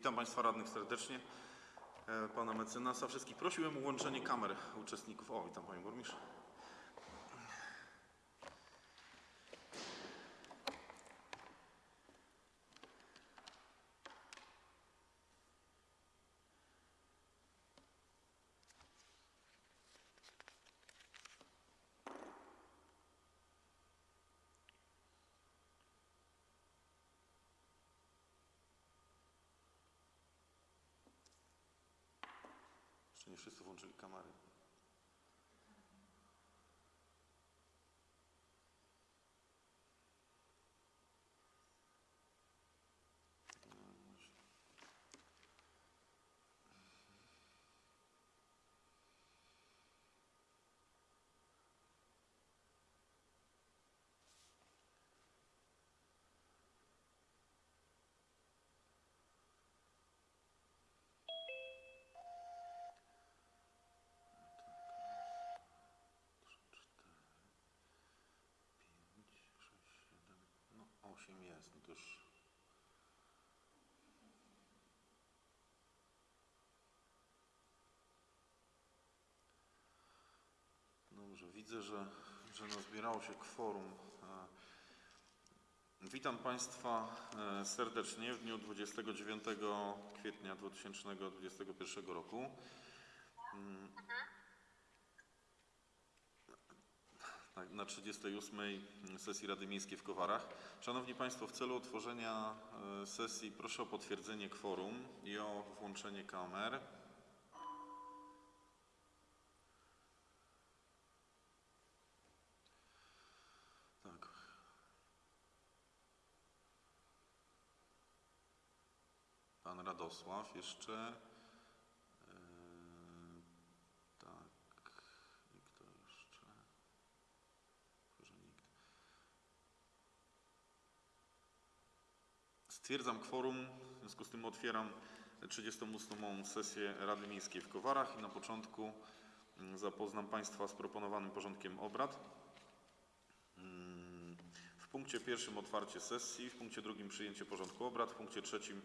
Witam Państwa radnych serdecznie. E, Pana mecenasa. Wszystkich prosiłem o włączenie kamer uczestników. O, witam Panie Burmistrz. Jest, no to już... Dobrze, widzę, że, że nazbierało się kworum. E, Witam Państwa e, serdecznie w dniu 29 kwietnia 2021 roku. Tak, na 38 sesji Rady Miejskiej w Kowarach. Szanowni Państwo, w celu otworzenia e, sesji proszę o potwierdzenie kworum i o włączenie kamer. Tak. Pan Radosław jeszcze. E, tak. I kto jeszcze? Może nikt. Stwierdzam kworum, w związku z tym otwieram 38. sesję Rady Miejskiej w Kowarach i na początku mm, zapoznam Państwa z proponowanym porządkiem obrad. Mm, W punkcie pierwszym otwarcie sesji, w punkcie drugim przyjęcie porządku obrad, w punkcie trzecim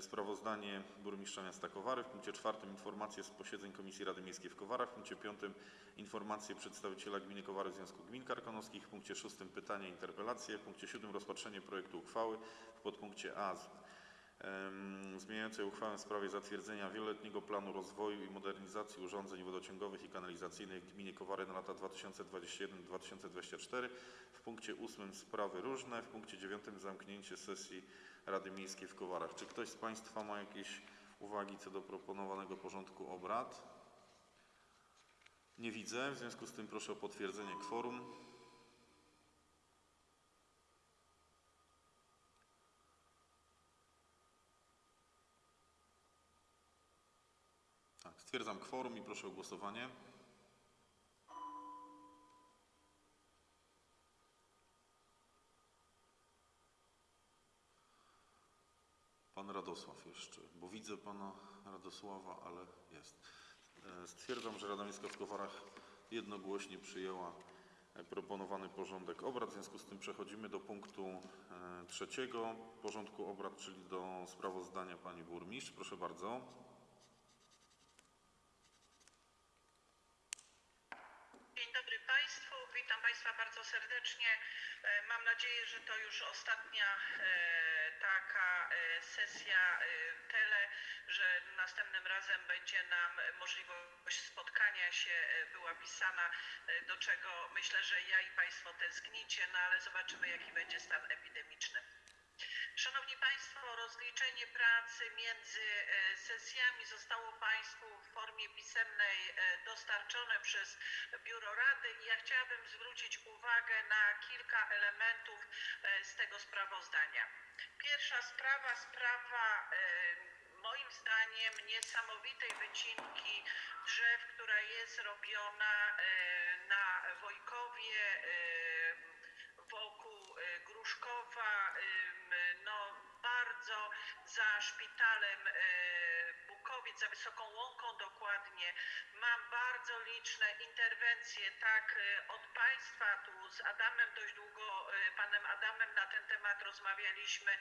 sprawozdanie burmistrza miasta Kowary, w punkcie czwartym informacje z posiedzeń Komisji Rady Miejskiej w Kowarach, w punkcie piątym informacje przedstawiciela gminy Kowary Związku Gmin Karkonoskich, w punkcie szóstym pytania i interpelacje, w punkcie siódmym rozpatrzenie projektu uchwały, w podpunkcie A zmieniającej uchwałę w sprawie zatwierdzenia wieloletniego planu rozwoju i modernizacji urządzeń wodociągowych i kanalizacyjnych w gminie Kowary na lata 2021-2024. W punkcie ósmym sprawy różne, w punkcie dziewiątym zamknięcie sesji Rady Miejskiej w Kowarach. Czy ktoś z Państwa ma jakieś uwagi co do proponowanego porządku obrad? Nie widzę, w związku z tym proszę o potwierdzenie kworum. Tak, stwierdzam kworum i proszę o głosowanie. Radosław jeszcze, bo widzę pana Radosława, ale jest. E, Stwierdzam, że Rada Miejska w Kowarach jednogłośnie przyjęła e, proponowany porządek obrad. W związku z tym przechodzimy do punktu e, trzeciego porządku obrad, czyli do sprawozdania pani burmistrz. Proszę bardzo. Dzień dobry Państwu, witam Państwa bardzo serdecznie. E, Mam nadzieję, że to już ostatnia e, taka e, sesja e, tele, że następnym razem będzie nam możliwość spotkania się e, była pisana, e, do czego myślę, że ja i Państwo tęsknicie, no ale zobaczymy jaki będzie stan epidemiczny. Szanowni Państwo, rozliczenie pracy między e, sesjami zostało Państwu w formie pisemnej e, dostarczone przez Biuro Rady i ja chciałabym zwrócić uwagę na kilka elementów e, z tego sprawozdania. Pierwsza sprawa, sprawa moim zdaniem niesamowitej wycinki drzew, która jest robiona na Wojkowie, wokół Gruszkowa, bardzo za szpitalem za Wysoką Łąką dokładnie. Mam bardzo liczne interwencje, tak e, od Państwa, tu z Adamem dość długo, e, Panem Adamem na ten temat rozmawialiśmy,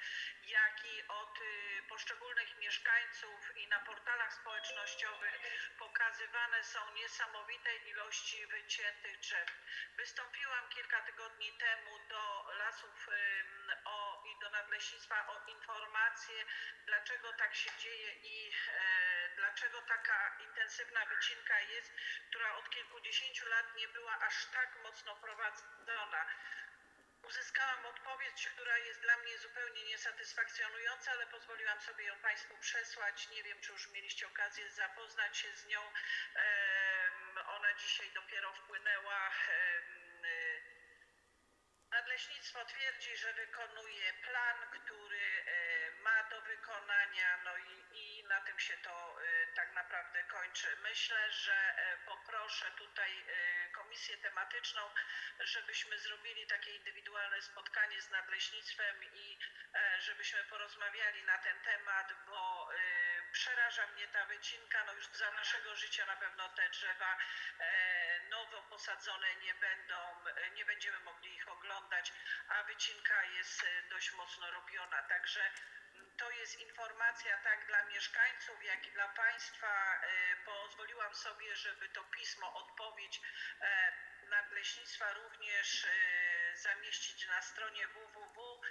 jak i od e, poszczególnych mieszkańców i na portalach społecznościowych pokazywane są niesamowite ilości wyciętych drzew. Wystąpiłam kilka tygodni temu do lasów o, i do nadleśnictwa o informację, dlaczego tak się dzieje i e, dlaczego taka intensywna wycinka jest, która od kilkudziesięciu lat nie była aż tak mocno prowadzona. Uzyskałam odpowiedź, która jest dla mnie zupełnie niesatysfakcjonująca, ale pozwoliłam sobie ją Państwu przesłać. Nie wiem, czy już mieliście okazję zapoznać się z nią. Ona dzisiaj dopiero wpłynęła. y, Nadleśnictwo twierdzi, że wykonuje plan, który e, ma do wykonania, no i, i na tym się to e, tak naprawdę kończy. Myślę, że e, poproszę tutaj e, komisję tematyczną, żebyśmy zrobili takie indywidualne spotkanie z nadleśnictwem i e, żebyśmy porozmawiali na ten temat, bo e, przeraża mnie ta wycinka. No już za naszego życia na pewno te drzewa e, nowo posadzone nie będą, nie będziemy mogli ich oglądać, a wycinka jest dość mocno robiona. Także to jest informacja tak dla mieszkańców, jak i dla Państwa. E, Pozwoliłam sobie, żeby to pismo, odpowiedź e, Nadleśnictwa również e, zamieścić na stronie www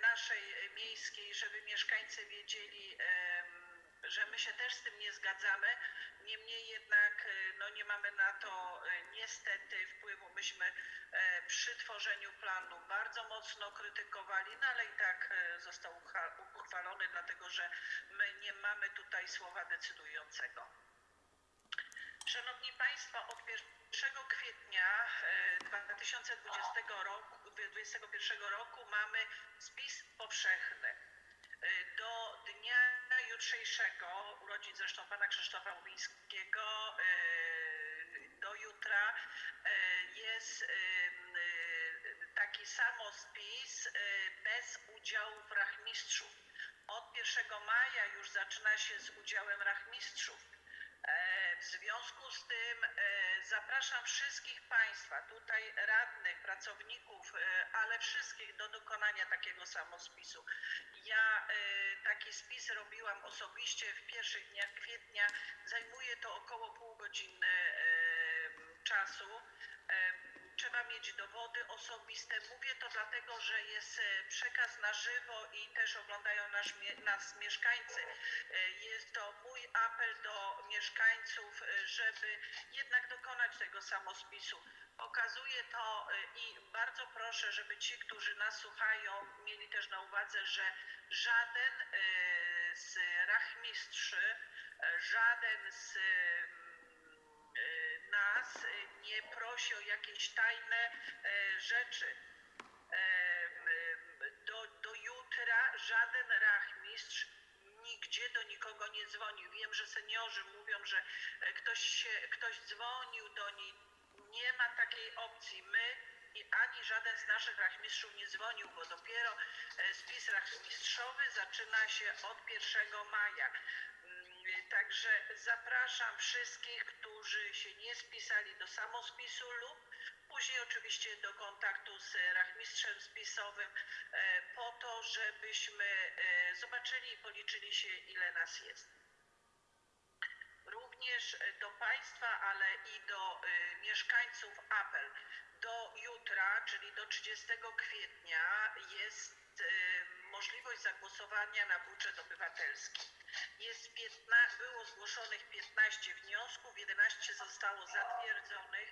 naszej miejskiej, żeby mieszkańcy wiedzieli, że my się też z tym nie zgadzamy. Niemniej jednak e, no, nie mamy na to e, niestety wpływu. Myśmy e, przy tworzeniu planu bardzo mocno krytykowali, no ale i tak został uchwalony, dlatego że my nie mamy tutaj słowa decydującego. Szanowni Państwo, od 1 kwietnia e, 2020 roku, 2021 roku mamy spis powszechny. E, Do dnia jutrzejszego, urodzin zresztą pana Krzysztofa Łubińskiego, e, do jutra e, jest taki samospis e, bez udziału rachmistrzów. Od 1 maja już zaczyna się z udziałem rachmistrzów. W związku z tym e, zapraszam wszystkich Państwa, tutaj radnych, pracowników, e, ale wszystkich do dokonania takiego samospisu. Ja e, taki spis robiłam osobiście w pierwszych dniach kwietnia. Zajmuje to około pół godziny czasu. Trzeba mieć dowody osobiste. Mówię to dlatego, że jest e, przekaz na żywo i też oglądają nas, nas mieszkańcy. E, Jest to mój apel do mieszkańców, e, żeby jednak dokonać tego samospisu. Pokazuję to i bardzo proszę, żeby ci, którzy nas słuchają, mieli też na uwadze, że żaden z rachmistrzy, e, żaden z nas e, nie prosi o jakieś tajne e, rzeczy. E, Do, do jutra żaden rachmistrz nigdzie do nikogo nie dzwonił. Wiem, że seniorzy mówią, że e, ktoś, się, ktoś dzwonił do niej. Nie ma takiej opcji. My i ani żaden z naszych rachmistrzów nie dzwonił, bo dopiero spis rachmistrzowy zaczyna się od 1 maja. Także zapraszam wszystkich, którzy się nie spisali do samospisu lub później oczywiście do kontaktu z rachmistrzem spisowym e, po to, żebyśmy e, zobaczyli i policzyli się, ile nas jest. Również do Państwa, ale i do e, mieszkańców apel. Do jutra, czyli do 30 kwietnia jest e, możliwość zagłosowania na budżet obywatelski. Jest 15, było zgłoszonych 15 wniosków, 11 zostało zatwierdzonych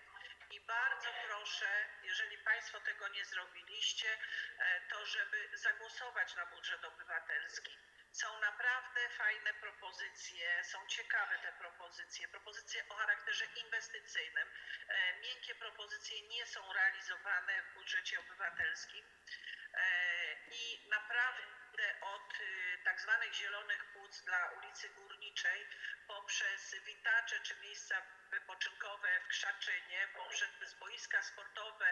i bardzo proszę, jeżeli Państwo tego nie zrobiliście, e, to żeby zagłosować na budżet obywatelski. Są naprawdę fajne propozycje, są ciekawe te propozycje, propozycje o charakterze inwestycyjnym. E, Miękkie propozycje nie są realizowane w budżecie obywatelskim E, i naprawdę od y, tak zwanych zielonych płuc dla ulicy Górniczej poprzez witacze czy miejsca wypoczynkowe w Krzaczynie, poprzez boiska sportowe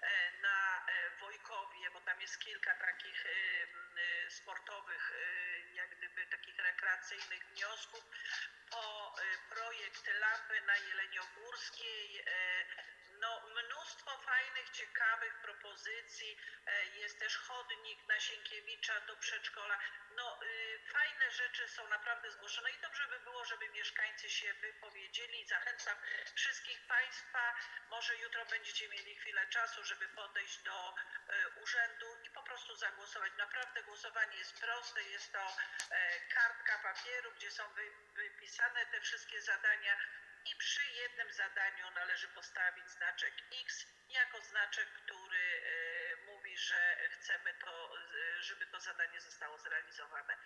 e, na e, Wojkowie, bo tam jest kilka takich y, y, sportowych, jak gdyby takich rekreacyjnych wniosków. Po projekt Lampy na Jeleniogórskiej, y, no mnóstwo fajnych, ciekawych propozycji. E, Jest też chodnik na Sienkiewicza do przedszkola. No y, fajne rzeczy są naprawdę zgłoszone i dobrze by było, żeby mieszkańcy się wypowiedzieli. Zachęcam wszystkich Państwa. Może jutro będziecie mieli chwilę czasu, żeby podejść do e, urzędu i po prostu zagłosować. Naprawdę głosowanie jest proste. Jest to e, kartka papieru, gdzie są wy, wypisane te wszystkie zadania i przy jednym zadaniu należy postawić znaczek X jako znaczek, który e, mówi, że chcemy to, e, żeby to zadanie zostało zrealizowane.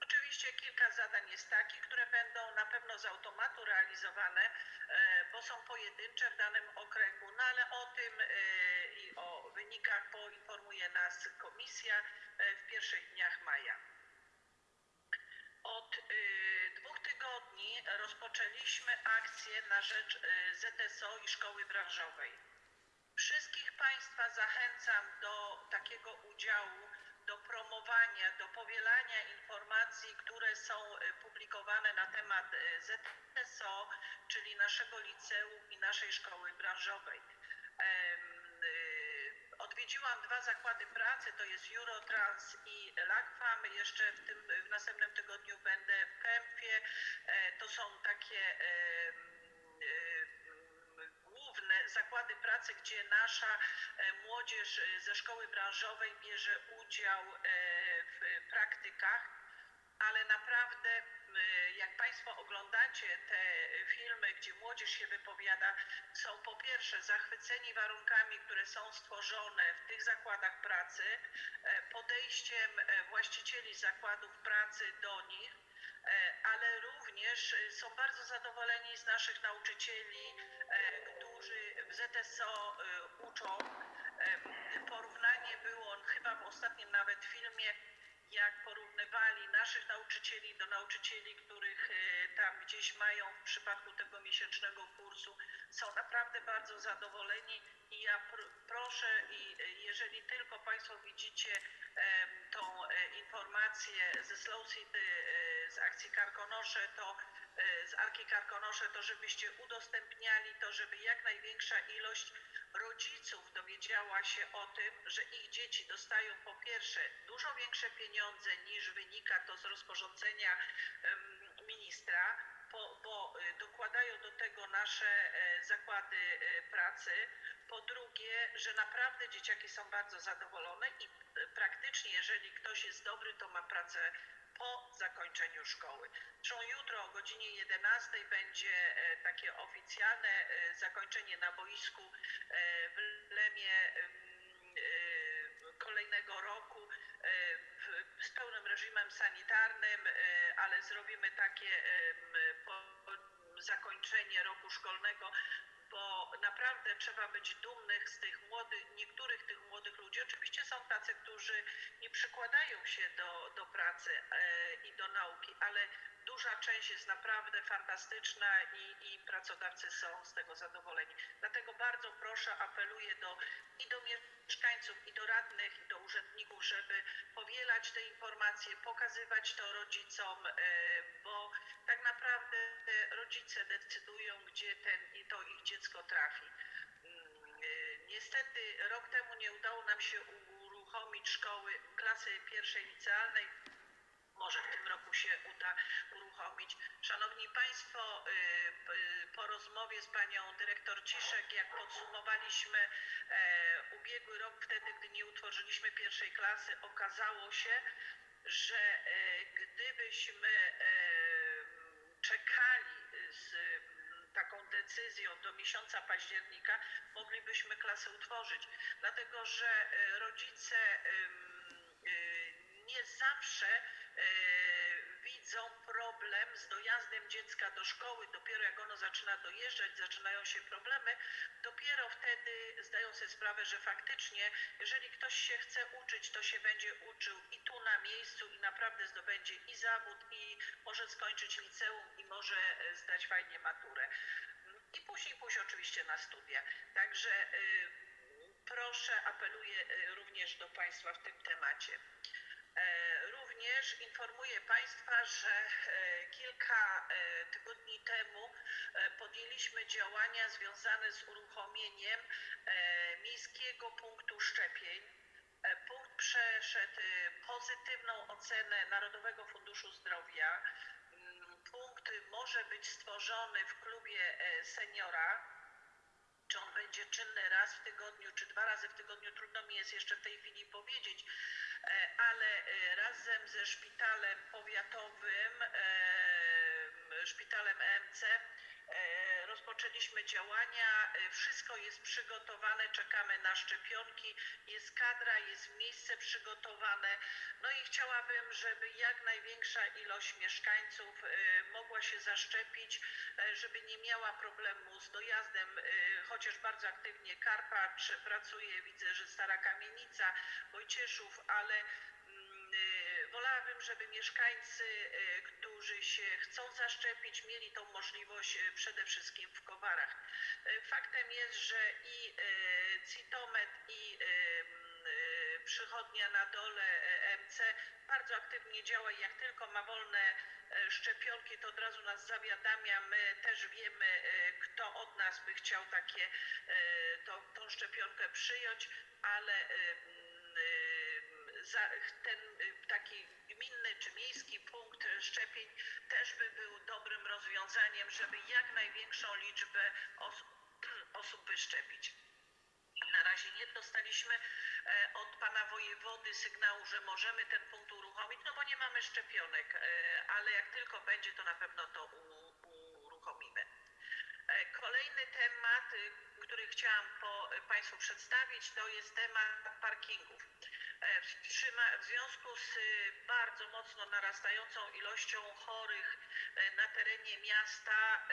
Oczywiście kilka zadań jest takich, które będą na pewno z automatu realizowane, e, bo są pojedyncze w danym okręgu, no ale o tym i o wynikach poinformuje nas komisja w pierwszych dniach maja. Od tygodni rozpoczęliśmy akcję na rzecz y, ZSO i szkoły branżowej. Wszystkich Państwa zachęcam do takiego udziału, do promowania, do powielania informacji, które są y, publikowane na temat y, ZSO, czyli naszego liceum i naszej szkoły branżowej. Odwiedziłam dwa zakłady pracy, to jest Eurotrans i Lagfam. Jeszcze w, tym, w następnym tygodniu będę w Kempie. E, To są takie główne zakłady pracy, gdzie nasza e, młodzież e, ze szkoły branżowej bierze udział w praktykach ale naprawdę, jak Państwo oglądacie te filmy, gdzie młodzież się wypowiada, są po pierwsze zachwyceni warunkami, które są stworzone w tych zakładach pracy, e, podejściem e, właścicieli zakładów pracy do nich, e, ale również są bardzo zadowoleni z naszych nauczycieli, którzy w ZSO uczą. Porównanie było chyba w ostatnim nawet filmie jak porównywali naszych nauczycieli do nauczycieli, których e, tam gdzieś mają w przypadku tego miesięcznego kursu, są naprawdę bardzo zadowoleni. I ja pr- proszę i e, jeżeli tylko Państwo widzicie em, tą e, informację ze Slow City, e, z akcji Karkonosze, to e, z Arki Karkonosze, to żebyście udostępniali to, żeby jak największa ilość rodziców dowiedziała się o tym, że ich dzieci dostają po pierwsze dużo większe pieniądze niż wynika to z rozporządzenia ministra, po, bo y, dokładają do tego nasze e, zakłady e, pracy. Po drugie, że naprawdę dzieciaki są bardzo zadowolone i e, praktycznie, jeżeli ktoś jest dobry, to ma pracę po zakończeniu szkoły. Zresztą jutro o godzinie 11 będzie e, takie oficjalne e, zakończenie na boisku e, w Lemie em, kolejnego roku z pełnym reżimem sanitarnym, ale zrobimy takie zakończenie roku szkolnego, bo naprawdę trzeba być dumnych z tych młodych, niektórych tych młodych ludzi. Oczywiście są tacy, którzy nie przykładają się do, do pracy e, i do nauki, ale duża część jest naprawdę fantastyczna i, i pracodawcy są z tego zadowoleni. Dlatego bardzo proszę, apeluję do, i do mieszkańców, i do radnych, i do urzędników, żeby powielać te informacje, pokazywać to rodzicom, e, bo tak naprawdę e, rodzice decydują, gdzie ten to ich dziecko trafi. Mm, e, Niestety rok temu nie udało nam się uruchomić szkoły klasy pierwszej licealnej. Może w tym roku się uda uruchomić. Szanowni Państwo, y, po rozmowie z Panią Dyrektor Ciszek, jak podsumowaliśmy e, ubiegły rok, wtedy gdy nie utworzyliśmy pierwszej klasy, okazało się, że e, gdybyśmy e, czekali decyzją do miesiąca października, moglibyśmy klasę utworzyć. Dlatego, że e, rodzice e, nie zawsze e, widzą problem z dojazdem dziecka do szkoły. Dopiero jak ono zaczyna dojeżdżać, zaczynają się problemy, dopiero wtedy zdają sobie sprawę, że faktycznie, jeżeli ktoś się chce uczyć, to się będzie uczył i tu na miejscu i naprawdę zdobędzie i zawód, i może skończyć liceum, i może zdać fajnie maturę. I później pójść oczywiście na studia. Także y, proszę, apeluję y, również do Państwa w tym temacie. E, Również informuję Państwa, że e, kilka e, tygodni temu podjęliśmy działania związane z uruchomieniem miejskiego punktu szczepień. Punkt przeszedł e, pozytywną ocenę Narodowego Funduszu Zdrowia. Punkt może być stworzony w klubie e, seniora. Czy on będzie czynny raz w tygodniu, czy dwa razy w tygodniu, trudno mi jest jeszcze w tej chwili powiedzieć, e, ale e, razem ze szpitalem powiatowym, szpitalem EMC, rozpoczęliśmy działania. E, Wszystko jest przygotowane, czekamy na szczepionki, jest kadra, jest miejsce przygotowane. No i chciałabym, żeby jak największa ilość mieszkańców e, mogła się zaszczepić, e, żeby nie miała problemu z dojazdem, e, chociaż bardzo aktywnie Karpacz pracuje, widzę, że Stara Kamienica, Wojcieszów, ale e, wolałabym, żeby mieszkańcy, e, którzy się chcą zaszczepić, mieli tą możliwość e, przede wszystkim w Kowarach. E, Faktem jest, że i Citomet, i przychodnia na dole MC bardzo aktywnie działa i jak tylko ma wolne szczepionki, to od razu nas zawiadamia. My też wiemy, kto od nas by chciał takie, tą szczepionkę przyjąć, ale ten e, taki gminny czy miejski punkt szczepień też by był dobrym rozwiązaniem, żeby jak największą liczbę osób, osób wyszczepić. Na razie nie dostaliśmy e, od pana wojewody sygnału, że możemy ten punkt uruchomić, no bo nie mamy szczepionek, e, ale jak tylko będzie, to na pewno to uruchomimy. E, Kolejny temat, y, który chciałam po, Państwu przedstawić, to jest temat parkingów. E, W, związku z y, bardzo mocno narastającą ilością chorych e, na terenie miasta,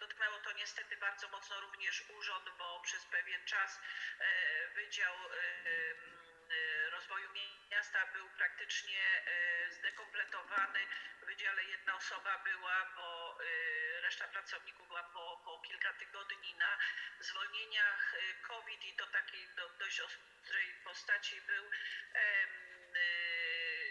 dotknęło to niestety bardzo mocno również urząd, bo przez pewien czas Wydział Rozwoju Miasta był praktycznie zdekompletowany. W wydziale jedna osoba była, bo reszta pracowników była po, po kilka tygodni na zwolnieniach e, COVID i to takiej do, dość ostrej postaci był. E,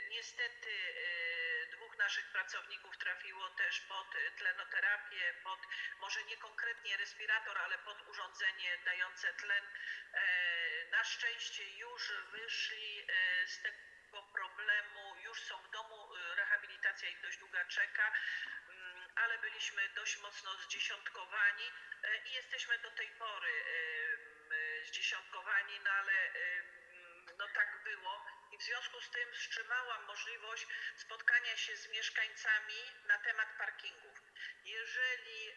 Niestety e, dwóch naszych pracowników trafiło też pod tlenoterapię, pod może nie konkretnie respirator, ale pod urządzenie dające tlen. E, Na szczęście już wyszli e, z tego problemu, już są w domu, e, rehabilitacja ich dość długa czeka, ale byliśmy dość mocno zdziesiątkowani e, i jesteśmy do tej pory e, zdziesiątkowani, no ale e, no tak było i w związku z tym wstrzymałam możliwość spotkania się z mieszkańcami na temat parkingów. Jeżeli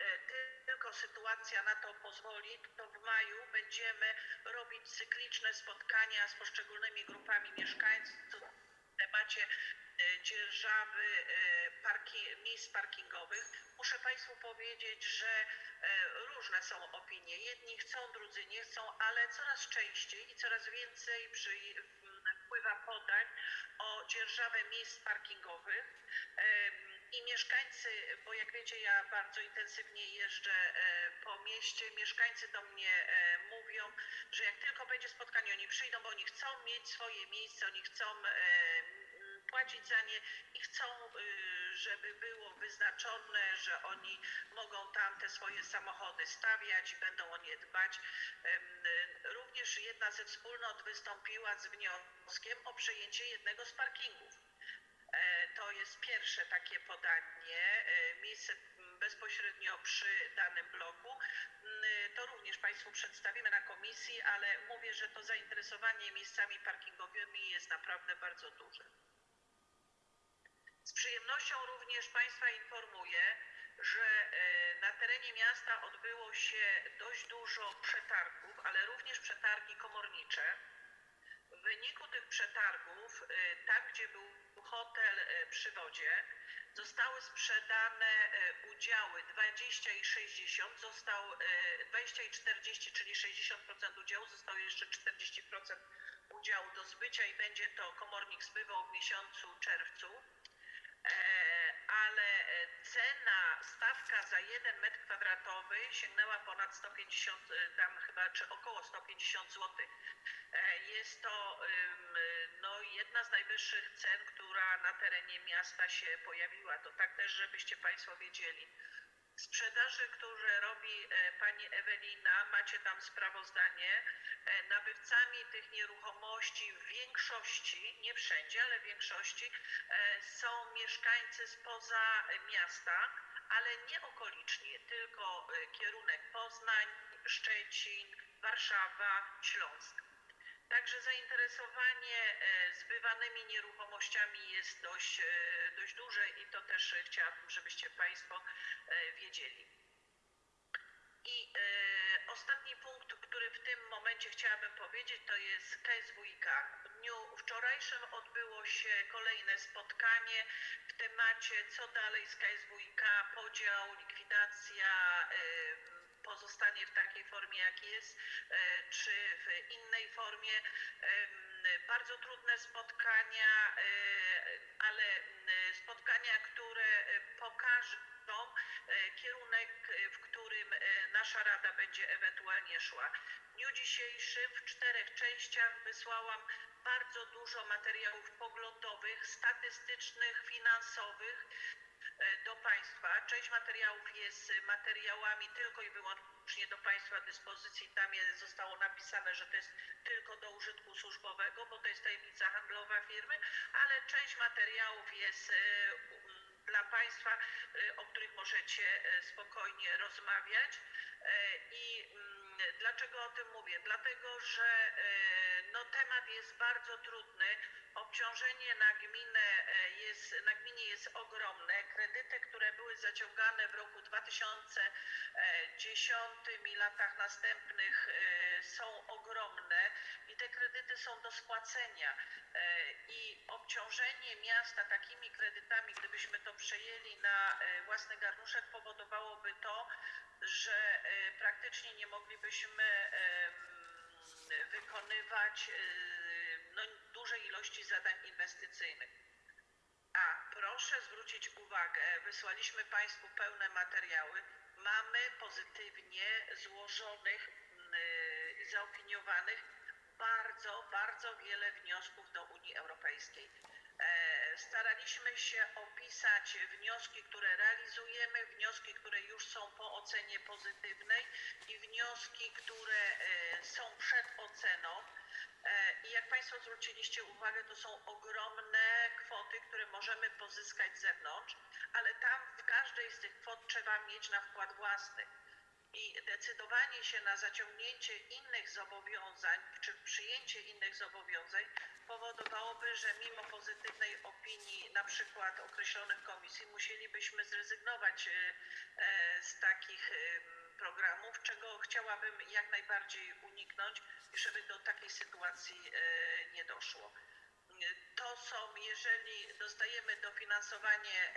tylko sytuacja na to pozwoli, to w maju będziemy robić cykliczne spotkania z poszczególnymi grupami mieszkańców w temacie dzierżawy parki, miejsc parkingowych. Muszę Państwu powiedzieć, że e, różne są opinie. Jedni chcą, drudzy nie chcą, ale coraz częściej i coraz więcej przy, m, wpływa podań o dzierżawę miejsc parkingowych. I mieszkańcy, bo jak wiecie, ja bardzo intensywnie jeżdżę e, po mieście, mieszkańcy do mnie e, mówią, że jak tylko będzie spotkanie, oni przyjdą, bo oni chcą mieć swoje miejsce, oni chcą płacić za nie i chcą, y, żeby było wyznaczone, że oni mogą tam te swoje samochody stawiać i będą o nie dbać. Również jedna ze wspólnot wystąpiła z wnioskiem o przejęcie jednego z parkingów. E, To jest pierwsze takie podanie, e, miejsce bezpośrednio przy danym bloku. Mm, To również Państwu przedstawimy na komisji, ale mówię, że to zainteresowanie miejscami parkingowymi jest naprawdę bardzo duże. Z przyjemnością również Państwa informuję, że e, na terenie miasta odbyło się dość dużo przetargów, ale również przetargi komornicze. W wyniku tych przetargów, e, tam gdzie był hotel e, przy wodzie, zostały sprzedane udziały 20 i 60, został e, 20 i 40, czyli 60% udziału, zostało jeszcze 40% udziału do zbycia i będzie to komornik zbywał w miesiącu czerwcu. E, ale e, cena, stawka za jeden metr kwadratowy sięgnęła ponad 150, e, tam chyba, czy około 150 zł. Jest to no, jedna z najwyższych cen, która na terenie miasta się pojawiła. To tak też, żebyście Państwo wiedzieli. Sprzedaży, które robi e, pani Ewelina, macie tam sprawozdanie. E, Nabywcami tych nieruchomości w większości, nie wszędzie, ale w większości e, są mieszkańcy spoza miasta, ale nie okoliczni, tylko kierunek Poznań, Szczecin, Warszawa, Śląsk. Także zainteresowanie e, zbywanymi nieruchomościami jest dość, e, dość duże i to też chciałabym, żebyście Państwo e, wiedzieli. I ostatni punkt, który w tym momencie chciałabym powiedzieć, to jest KSWiK. W dniu wczorajszym odbyło się kolejne spotkanie w temacie co dalej z KSWiK, podział, likwidacja, e, pozostanie w takiej formie jak jest, e, czy w innej formie. Bardzo trudne spotkania, e, ale m, spotkania, które e, pokażą e, kierunek, e, w którym e, nasza Rada będzie ewentualnie szła. W dniu dzisiejszym w czterech częściach wysłałam bardzo dużo materiałów poglądowych, statystycznych, finansowych e, do Państwa. Część materiałów jest e, materiałami tylko i wyłącznie do Państwa dyspozycji. Tam zostało napisane, że to jest tylko do użytku służbowego, bo to jest tajemnica handlowa firmy, ale część materiałów jest e, dla Państwa, e, o których możecie e, spokojnie rozmawiać. E, I dlaczego o tym mówię? Dlatego, że e, no, temat jest bardzo trudny. Obciążenie na gminę e, jest, na gminie jest ogromne. Kredyty, które były zaciągane w roku 2010 i latach następnych e, są ogromne i te kredyty są do spłacenia. E, I obciążenie miasta takimi kredytami, gdybyśmy to przejęli na własny garnuszek, powodowałoby to, że praktycznie nie moglibyśmy wykonywać e, no, dużej ilości zadań inwestycyjnych. A proszę zwrócić uwagę, wysłaliśmy Państwu pełne materiały. Mamy pozytywnie złożonych i zaopiniowanych bardzo, bardzo wiele wniosków do Unii Europejskiej. E, Staraliśmy się opisać wnioski, które realizujemy, wnioski, które już są po ocenie pozytywnej i wnioski, które e, są przed oceną. E, I jak Państwo zwróciliście uwagę, to są ogromne kwoty, które możemy pozyskać z zewnątrz, ale tam w każdej z tych kwot trzeba mieć na wkład własny. I decydowanie się na zaciągnięcie innych zobowiązań, czy przyjęcie innych zobowiązań powodowałoby, że mimo pozytywnej opinii na przykład określonych komisji musielibyśmy zrezygnować e, e, z takich em, programów, czego chciałabym jak najbardziej uniknąć i żeby do takiej sytuacji e, nie doszło. To są, jeżeli dostajemy dofinansowanie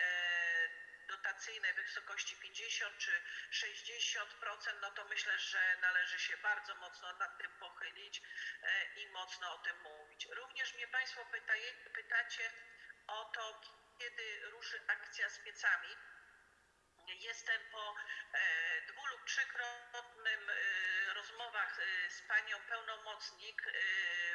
dotacyjne w wysokości 50 czy 60%, no to myślę, że należy się bardzo mocno nad tym pochylić e, i mocno o tym mówić. Również mnie Państwo pytaje, pytacie o to, kiedy ruszy akcja z piecami. Jestem po e, dwu lub trzykrotnym e, rozmowach z panią pełnomocnik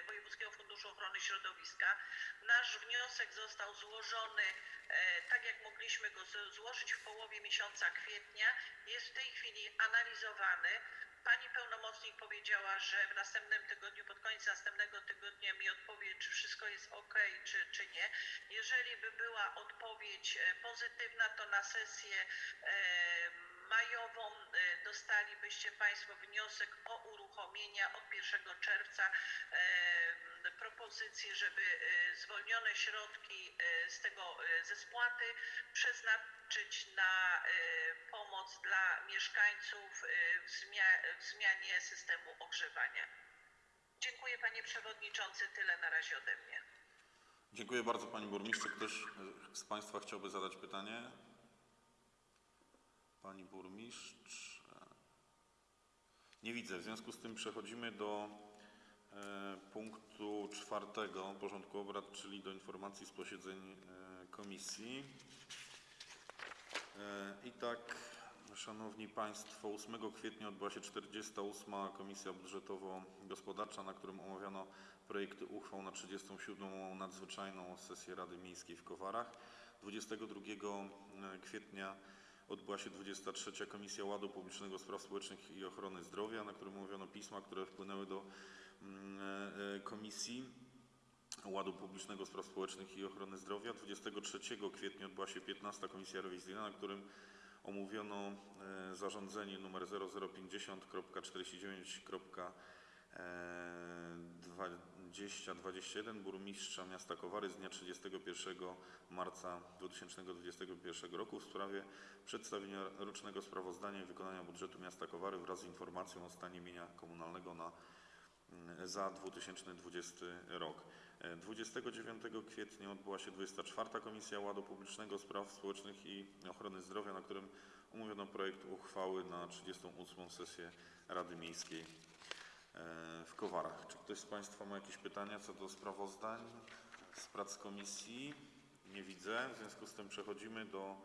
Wojewódzkiego Funduszu Ochrony Środowiska. Nasz wniosek został złożony e, tak, jak mogliśmy go złożyć w połowie miesiąca kwietnia. Jest w tej chwili analizowany. Pani pełnomocnik powiedziała, że w następnym tygodniu, pod koniec następnego tygodnia mi odpowie, czy wszystko jest ok, czy, czy nie. Jeżeli by była odpowiedź e, pozytywna, to na sesję e, majową e, dostalibyście Państwo wniosek o uruchomienia od 1 czerwca e, propozycję, żeby e, zwolnione środki z tego ze spłaty przeznaczyć na pomoc dla mieszkańców w, zmia- w zmianie systemu ogrzewania. Dziękuję Panie Przewodniczący, tyle na razie ode mnie. Dziękuję bardzo Pani Burmistrz. Ktoś z Państwa chciałby zadać pytanie? Pani Burmistrz? e, Nie widzę. W związku z tym przechodzimy do e, punktu czwartego porządku obrad, czyli do informacji z posiedzeń e, komisji. I tak, Szanowni Państwo, 8 kwietnia odbyła się 48. Komisja Budżetowo-Gospodarcza, na którym omawiano projekty uchwał na 37. nadzwyczajną sesję Rady Miejskiej w Kowarach. 22 kwietnia odbyła się 23. Komisja Ładu Publicznego Spraw Społecznych i Ochrony Zdrowia, na którym omówiono pisma, które wpłynęły do mm, e, e, Komisji Ładu Publicznego Spraw Społecznych i Ochrony Zdrowia. 23 kwietnia odbyła się 15. Komisja Rewizyjna, na którym omówiono e, zarządzenie nr 0050.49.2021 burmistrza miasta Kowary z dnia 31 marca 2021 roku w sprawie przedstawienia rocznego sprawozdania wykonania budżetu miasta Kowary wraz z informacją o stanie mienia komunalnego na za 2020 rok. E, 29 kwietnia odbyła się 24. Komisja Ładu Publicznego, Spraw Społecznych i Ochrony Zdrowia, na którym omówiono projekt uchwały na 38. sesję Rady Miejskiej e, w Kowarach. Czy ktoś z Państwa ma jakieś pytania co do sprawozdań z prac komisji? Nie widzę. W związku z tym przechodzimy do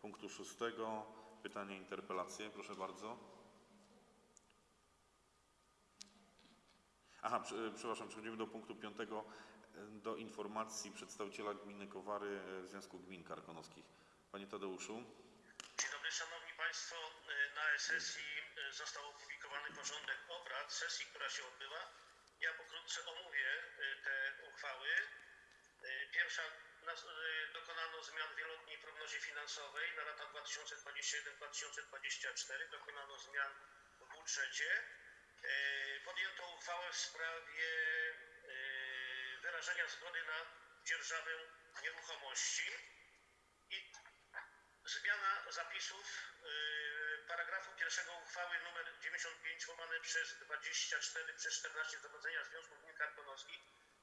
punktu szóstego. Pytania, interpelacje. Proszę bardzo. Aha, prze- przepraszam, przechodzimy do punktu piątego, e, do informacji przedstawiciela gminy Kowary e, Związku Gmin Karkonoskich. Panie Tadeuszu. Dzień dobry Szanowni Państwo. Y, Na sesji został opublikowany porządek obrad sesji, która się odbyła. Ja pokrótce omówię y, te uchwały. Y, Pierwsza y, dokonano zmian w wieloletniej prognozie finansowej na lata 2021-2024. Dokonano zmian w budżecie. Podjęto uchwałę w sprawie wyrażenia zgody na dzierżawę nieruchomości. I Zmiana zapisów yy, paragrafu pierwszego uchwały nr 95 łamane przez 24 przez 14 Zawodzenia Związku Gmin Karkonoskich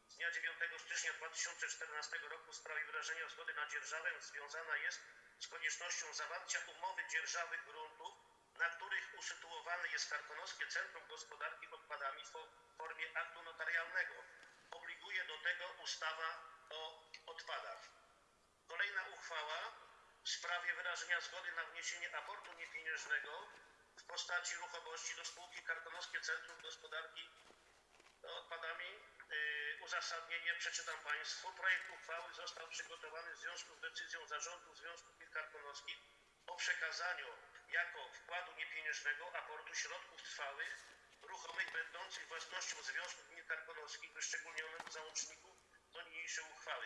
z dnia 9 stycznia 2014 roku w sprawie wyrażenia zgody na dzierżawę związana jest z koniecznością zawarcia umowy dzierżawy gruntów, na których usytuowane jest Karkonoskie Centrum Gospodarki Odpadami w fo- formie aktu notarialnego. Obliguje do tego ustawa o odpadach. Kolejna uchwała w sprawie wyrażenia zgody na wniesienie aportu niepieniężnego w postaci ruchomości do spółki Karkonoskie Centrum Gospodarki Odpadami. Yy, uzasadnienie przeczytam Państwu. Projekt uchwały został przygotowany w związku z decyzją Zarządu Związku Gmin o przekazaniu jako wkładu niepieniężnego aportu środków trwałych ruchomych będących własnością Związku Gmin Karkonoskich wyszczególnionym załączniku do niniejszej uchwały.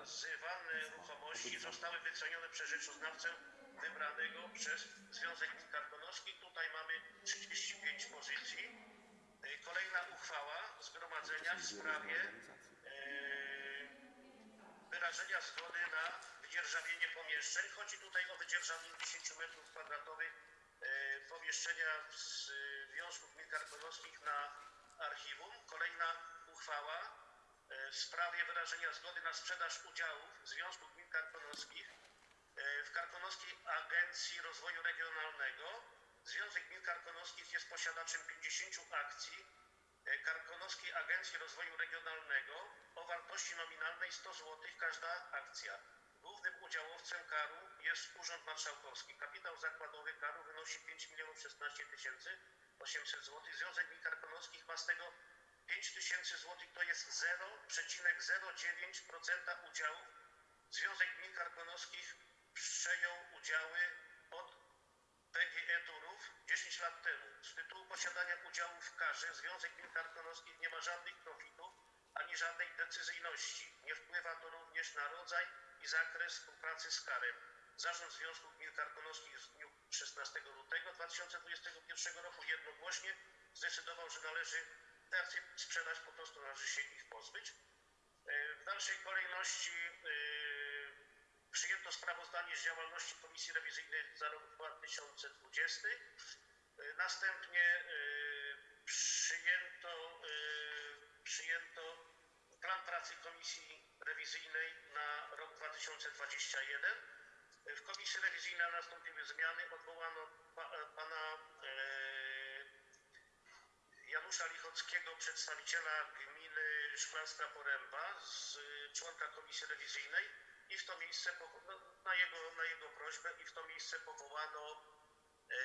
Przekazywane ruchomości zostały wycenione przez rzeczoznawcę wybranego przez Związek Gmin Karkonoskich. Tutaj mamy 35 pozycji. Y, Kolejna uchwała zgromadzenia w sprawie y, wyrażenia zgody na wydzierżawienie pomieszczeń. Chodzi tutaj o wydzierżawienie 10 m2 y, pomieszczenia z Związku Gmin Karkonoskich na archiwum. Kolejna uchwała e, w sprawie wyrażenia zgody na sprzedaż udziałów Związku Gmin Karkonoskich e, w Karkonoskiej Agencji Rozwoju Regionalnego. Związek Gmin Karkonoskich jest posiadaczem 50 akcji e, Karkonoskiej Agencji Rozwoju Regionalnego o wartości nominalnej 100 zł każda akcja. Głównym udziałowcem karu jest Urząd Marszałkowski. Kapitał zakładowy karu wynosi 5 16 800 zł. Związek Gmin Karkonoskich ma z tego 5 tysięcy złotych to jest 0,09% udziałów. Związek Gmin Karkonoskich przejął udziały od PGE Turów 10 lat temu. Z tytułu posiadania udziałów w karze Związek Gmin Karkonoskich nie ma żadnych profitów ani żadnej decyzyjności. Nie wpływa to również na rodzaj i zakres współpracy z karem. Zarząd Związku Gmin Karkonoskich w dniu 16 lutego 2021 roku jednogłośnie zdecydował, że należy sprzedać, po prostu należy się ich pozbyć. E, W dalszej kolejności e, przyjęto sprawozdanie z działalności Komisji Rewizyjnej za rok 2020. E, Następnie przyjęto, przyjęto plan pracy Komisji Rewizyjnej na rok 2021. E, W Komisji Rewizyjnej nastąpiły zmiany. Odwołano pa, pana Janusza Lichockiego, przedstawiciela gminy Szklarska Poręba, z członka komisji rewizyjnej i w to miejsce no, na jego, na jego prośbę i w to miejsce powołano e,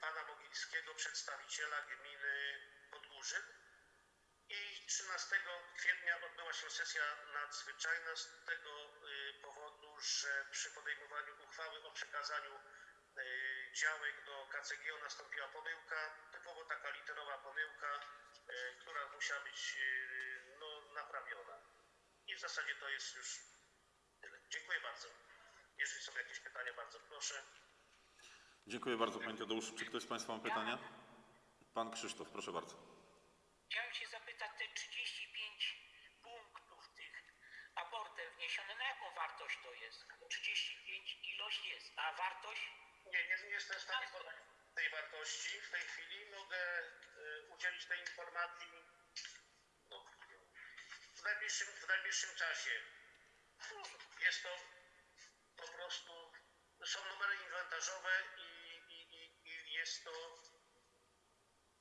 pana Mogilskiego, przedstawiciela gminy Podgórzyn. I 13 kwietnia odbyła się sesja nadzwyczajna z tego y, powodu, że przy podejmowaniu uchwały o przekazaniu y, działek do KCGO nastąpiła pomyłka, typowo taka literowa pomyłka, y, która musiała być y, no, naprawiona. I w zasadzie to jest już tyle. Dziękuję bardzo. Jeżeli są jakieś pytania, bardzo proszę. Dziękuję bardzo Panie Tadeuszu. Czy ktoś z Państwa ma pytania? Pan Krzysztof, proszę bardzo. Chciałem się zapytać, te 35 punktów tych aportem wniesione, na jaką wartość to jest? Bo 35 ilość jest, a wartość? Nie, nie, nie jestem w stanie podać tej wartości w tej chwili. Mogę y, udzielić tej informacji no, w, najbliższym, czasie. Jest to po prostu, są numery inwentarzowe i, i, i, i jest to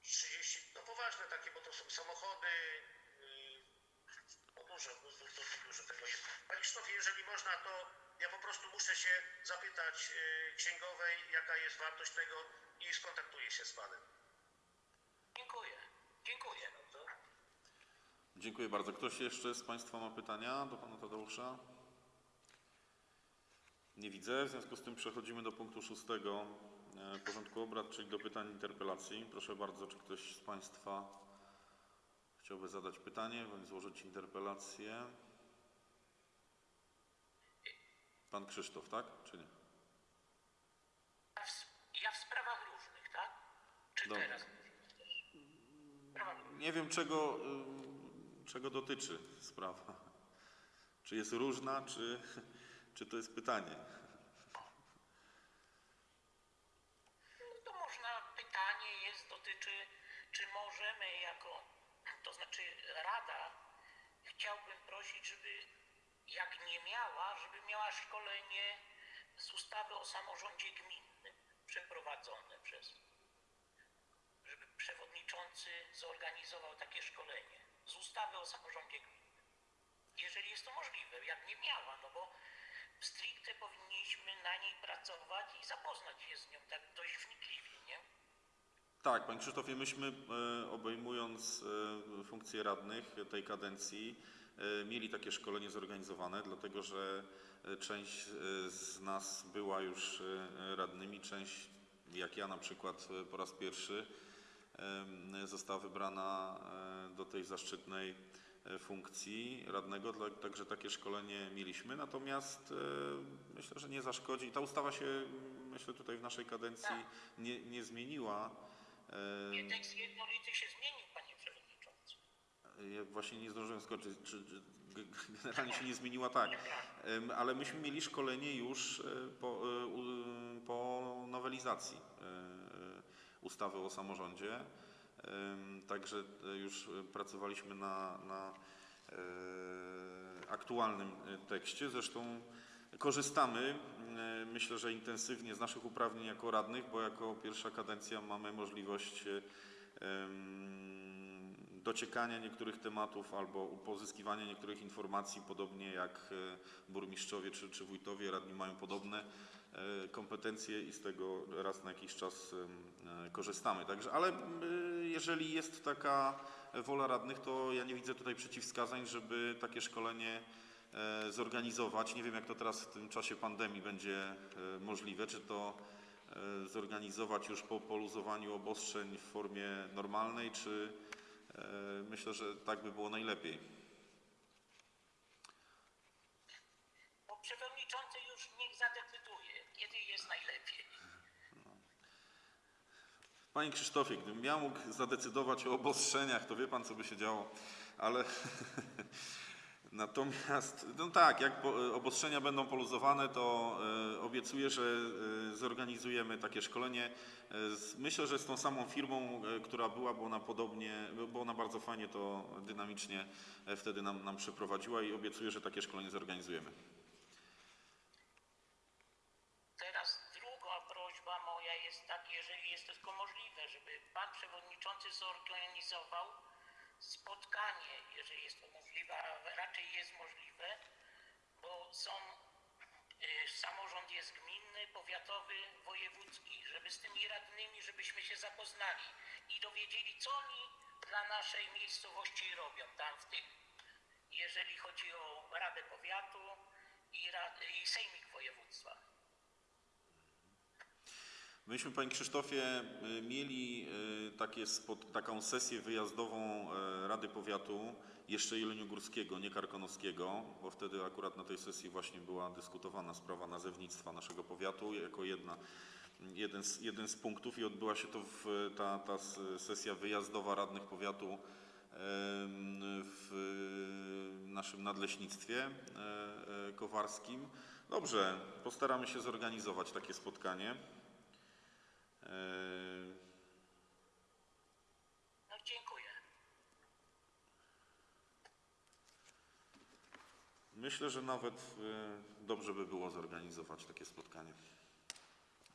30, no poważne takie, bo to są samochody, y, no dużo, dużo, dużo, dużo tego jest. Panie Krzysztofie, jeżeli można, to ja po prostu muszę się zapytać y, księgowej, jaka jest wartość tego i skontaktuję się z panem. Dziękuję, dziękuję. Dobrze? Dziękuję bardzo. Ktoś jeszcze z Państwa ma pytania do Pana Tadeusza? Nie widzę. W związku z tym przechodzimy do punktu szóstego e, porządku obrad, czyli do pytań interpelacji. Proszę bardzo, czy ktoś z Państwa chciałby zadać pytanie bądź złożyć interpelację? Pan Krzysztof, tak? Czy nie? Ja w, sprawach różnych, tak? Czy Dobra. teraz? Nie wiem, czego, czego dotyczy sprawa. Czy jest różna, czy, czy to jest pytanie? No to można, pytanie jest, dotyczy, czy możemy jako, to znaczy Rada, chciałbym prosić, żeby jak nie miała, żeby miała szkolenie z ustawy o samorządzie gminnym przeprowadzone przez, żeby przewodniczący zorganizował takie szkolenie z ustawy o samorządzie gminnym. Jeżeli jest to możliwe, jak nie miała, no bo stricte powinniśmy na niej pracować i zapoznać się z nią tak dość wnikliwie, nie? Tak, Panie Krzysztofie, myśmy e, obejmując e, funkcje radnych tej kadencji e, mieli takie szkolenie zorganizowane, dlatego że część z nas była już radnymi, część, jak ja na przykład po raz pierwszy, została wybrana do tej zaszczytnej e, funkcji radnego, także takie szkolenie mieliśmy. Natomiast e, myślę, że nie zaszkodzi. Ta ustawa się, m, myślę, tutaj w naszej kadencji nie, nie zmieniła. E, Nie, tekst jednolity się zmienił, panie przewodniczący. Ja właśnie nie zdążyłem skoczyć, czy, generalnie się nie zmieniła tak, Em, ale myśmy mieli szkolenie już e, po, e, po nowelizacji e, e, ustawy o samorządzie, także e, już e, pracowaliśmy na, na e, aktualnym tekście, zresztą korzystamy, myślę, że intensywnie z naszych uprawnień jako radnych, bo jako pierwsza kadencja mamy możliwość dociekania niektórych tematów albo pozyskiwania niektórych informacji, podobnie jak burmistrzowie czy, czy wójtowie, radni mają podobne kompetencje i z tego raz na jakiś czas korzystamy. Także, ale jeżeli jest taka wola radnych, to ja nie widzę tutaj przeciwwskazań, żeby takie szkolenie e, zorganizować. Nie wiem, jak to teraz w tym czasie pandemii będzie e, możliwe, czy to e, zorganizować już po poluzowaniu obostrzeń w formie normalnej, czy myślę, że tak by było najlepiej. Bo przewodniczący już niech zadecyduje, kiedy jest najlepiej. Panie Krzysztofie, gdybym ja mógł zadecydować o obostrzeniach, to wie pan, co by się działo, ale natomiast, no tak, jak obostrzenia będą poluzowane, to e, obiecuję, że e, zorganizujemy takie szkolenie. E, Myślę, że z tą samą firmą, która była, bo ona podobnie, bo ona bardzo fajnie to dynamicznie wtedy nam, nam przeprowadziła i obiecuję, że takie szkolenie zorganizujemy. Teraz druga prośba moja jest tak, jeżeli jest to tylko możliwe, żeby pan przewodniczący zorganizował spotkanie, jeżeli jest to możliwe, a raczej jest możliwe, bo są y, samorząd jest gminny, powiatowy, wojewódzki, żeby z tymi radnymi, żebyśmy się zapoznali i dowiedzieli, co oni dla naszej miejscowości robią tam w tym, jeżeli chodzi o Radę Powiatu i, rad, i Sejmik Województwa. Myśmy, Panie Krzysztofie, y, mieli y, takie spot, taką sesję wyjazdową y, Rady Powiatu, jeszcze Jeleniogórskiego, nie Karkonoskiego, bo wtedy akurat na tej sesji właśnie była dyskutowana sprawa nazewnictwa naszego powiatu jako jedna, jeden, z, jeden z punktów i odbyła się to w, ta, ta sesja wyjazdowa radnych powiatu w naszym nadleśnictwie e, e, kowarskim. Dobrze, postaramy się zorganizować takie spotkanie. E, No dziękuję. Myślę, że nawet e, dobrze by było zorganizować takie spotkanie.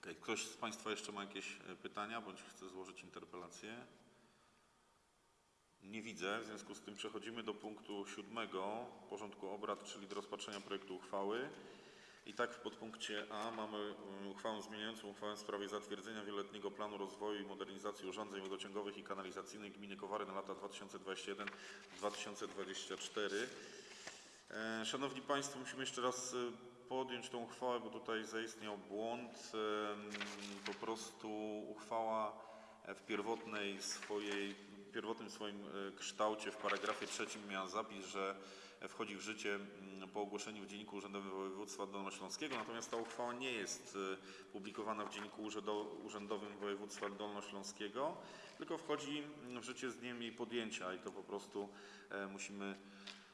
Okej, Ktoś z Państwa jeszcze ma jakieś e, pytania bądź chce złożyć interpelację? Nie widzę, w związku z tym przechodzimy do punktu siódmego porządku obrad, czyli do rozpatrzenia projektu uchwały. I tak w podpunkcie A mamy y, uchwałę zmieniającą uchwałę w sprawie zatwierdzenia wieloletniego planu rozwoju i modernizacji urządzeń wodociągowych i kanalizacyjnych gminy Kowary na lata 2021-2024. E, Szanowni Państwo, musimy jeszcze raz e, podjąć tą uchwałę, bo tutaj zaistniał błąd. Po prostu uchwała w pierwotnej swojej, pierwotnym swoim e, kształcie w paragrafie trzecim miała zapis, że wchodzi w życie mm, po ogłoszeniu w Dzienniku Urzędowym Województwa Dolnośląskiego, natomiast ta uchwała nie jest e, publikowana w Dzienniku Urzędo- Urzędowym Województwa Dolnośląskiego, tylko wchodzi w życie z dniem jej podjęcia i to po prostu e, musimy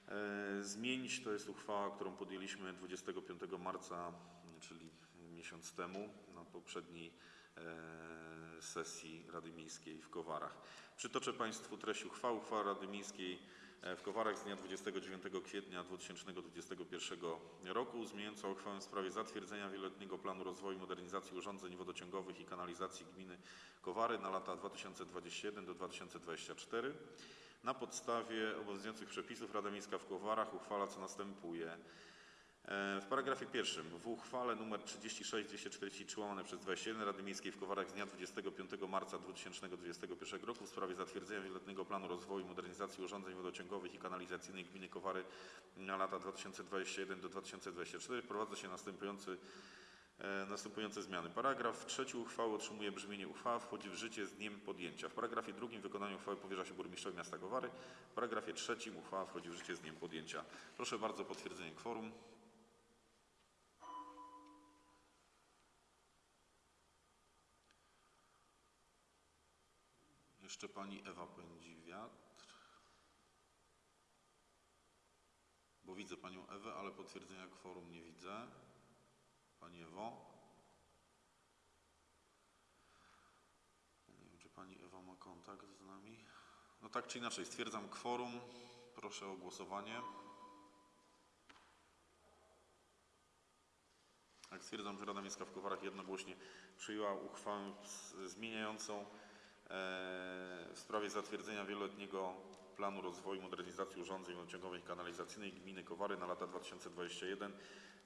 e, zmienić. To jest uchwała, którą podjęliśmy 25 marca, czyli miesiąc temu, na poprzedniej e, sesji Rady Miejskiej w Kowarach. Przytoczę Państwu treść uchwały. Uchwała Rady Miejskiej w Kowarach z dnia 29 kwietnia 2021 roku zmieniająca uchwałę w sprawie zatwierdzenia wieloletniego planu rozwoju i modernizacji urządzeń wodociągowych i kanalizacji gminy Kowary na lata 2021 do 2024. Na podstawie obowiązujących przepisów Rada Miejska w Kowarach uchwala co następuje. E, W paragrafie pierwszym w uchwale nr 36-243 łamane przez 21 Rady Miejskiej w Kowarach z dnia 25 marca 2021 roku w sprawie zatwierdzenia wieloletniego planu rozwoju i modernizacji urządzeń wodociągowych i kanalizacyjnych gminy Kowary na lata 2021 do 2024 wprowadza się następujący E, Następujące zmiany. Paragraf trzeci uchwały otrzymuje brzmienie uchwała wchodzi w życie z dniem podjęcia. W paragrafie drugim wykonaniu uchwały powierza się burmistrzowi miasta Kowary. W paragrafie trzecim uchwała wchodzi w życie z dniem podjęcia. Proszę bardzo o potwierdzenie kworum. Jeszcze pani Ewa pędzi wiatr. Bo widzę panią Ewę, ale potwierdzenia kworum nie widzę. Pani Ewo? Nie wiem, czy Pani Ewa ma kontakt z nami. No tak czy inaczej, stwierdzam kworum. Proszę o głosowanie. Tak, stwierdzam, że Rada Miejska w Kowarach jednogłośnie przyjęła uchwałę zmieniającą w sprawie zatwierdzenia wieloletniego planu rozwoju i modernizacji urządzeń wodociągowych i kanalizacyjnych gminy Kowary na lata 2021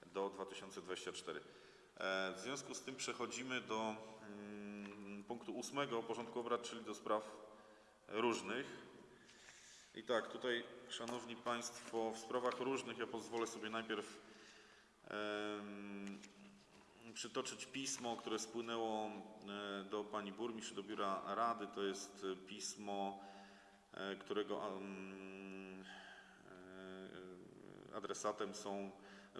do 2024. E, W związku z tym przechodzimy do mm, punktu ósmego porządku obrad, czyli do spraw różnych. I tak, tutaj, Szanowni Państwo, w sprawach różnych ja pozwolę sobie najpierw przytoczyć pismo, które spłynęło e, do Pani Burmistrz, do Biura Rady. To jest e, pismo, e, którego em, adresatem są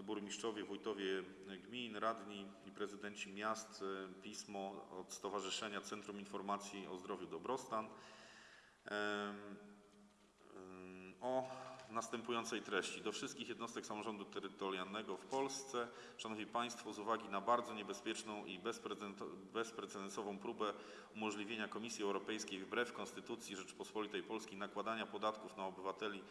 burmistrzowie, wójtowie gmin, radni i prezydenci miast. Pismo od Stowarzyszenia Centrum Informacji o Zdrowiu Dobrostan. O następującej treści. Do wszystkich jednostek samorządu terytorialnego w Polsce, Szanowni Państwo, z uwagi na bardzo niebezpieczną i bezprecedensową próbę umożliwienia Komisji Europejskiej wbrew Konstytucji Rzeczypospolitej Polskiej nakładania podatków na obywateli